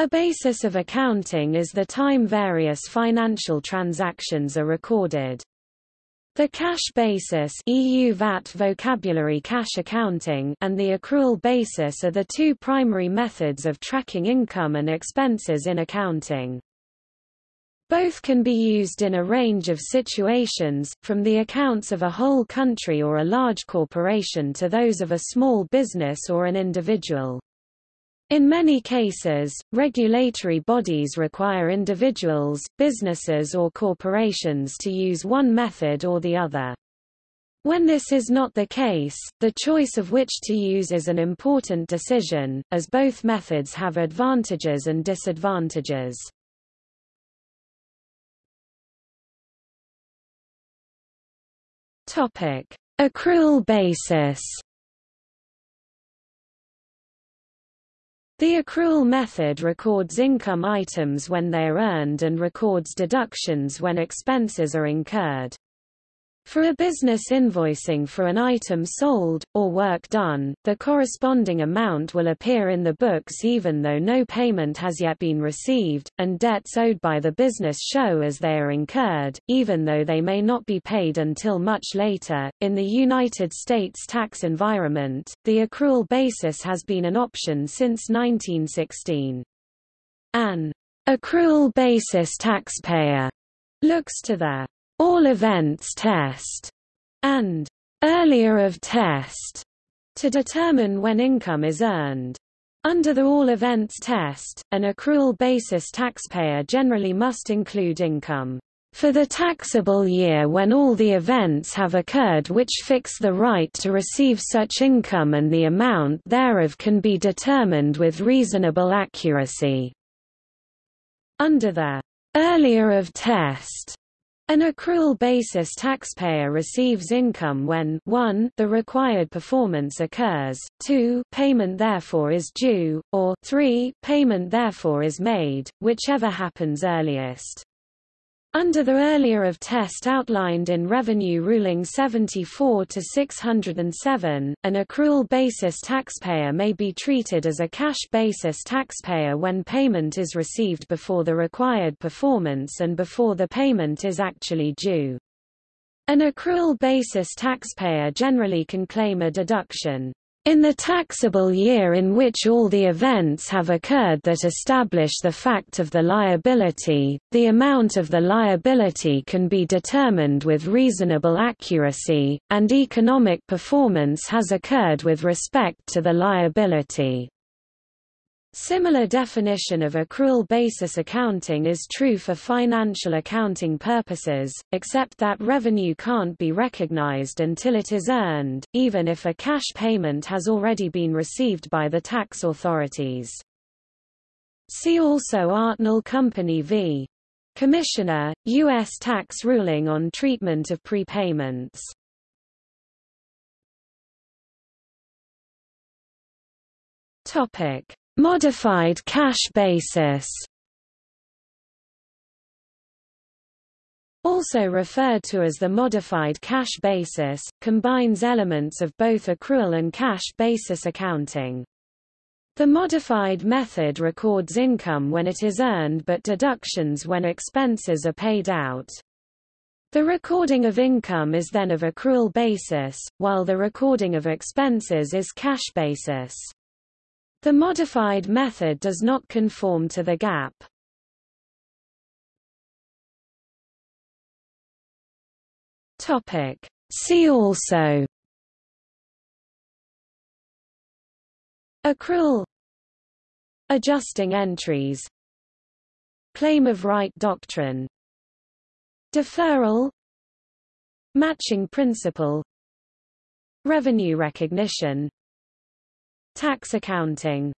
A basis of accounting is the time various financial transactions are recorded. The cash basis EU VAT vocabulary cash accounting and the accrual basis are the two primary methods of tracking income and expenses in accounting. Both can be used in a range of situations, from the accounts of a whole country or a large corporation to those of a small business or an individual. In many cases, regulatory bodies require individuals, businesses or corporations to use one method or the other. When this is not the case, the choice of which to use is an important decision, as both methods have advantages and disadvantages. Accrual basis. The accrual method records income items when they are earned and records deductions when expenses are incurred. For a business invoicing for an item sold, or work done, the corresponding amount will appear in the books even though no payment has yet been received, and debts owed by the business show as they are incurred, even though they may not be paid until much later. In the United States tax environment, the accrual basis has been an option since 1916. An accrual basis taxpayer looks to the all events test, and earlier of test, to determine when income is earned. Under the all events test, an accrual basis taxpayer generally must include income for the taxable year when all the events have occurred which fix the right to receive such income and the amount thereof can be determined with reasonable accuracy. Under the earlier of test, an accrual basis taxpayer receives income when 1 the required performance occurs, 2 payment therefore is due, or 3 payment therefore is made, whichever happens earliest. Under the earlier of test outlined in Revenue Ruling 74-607, an accrual basis taxpayer may be treated as a cash basis taxpayer when payment is received before the required performance and before the payment is actually due. An accrual basis taxpayer generally can claim a deduction in the taxable year in which all the events have occurred that establish the fact of the liability, the amount of the liability can be determined with reasonable accuracy, and economic performance has occurred with respect to the liability. Similar definition of accrual basis accounting is true for financial accounting purposes, except that revenue can't be recognized until it is earned, even if a cash payment has already been received by the tax authorities. See also Artnell Company v. Commissioner, U.S. tax ruling on treatment of prepayments. Topic. Modified cash basis also referred to as the modified cash basis, combines elements of both accrual and cash basis accounting. The modified method records income when it is earned but deductions when expenses are paid out. The recording of income is then of accrual basis, while the recording of expenses is cash basis. The modified method does not conform to the GAAP. Topic. See also. Accrual. Adjusting entries. Claim of right doctrine. Deferral. Matching principle. Revenue recognition Tax accounting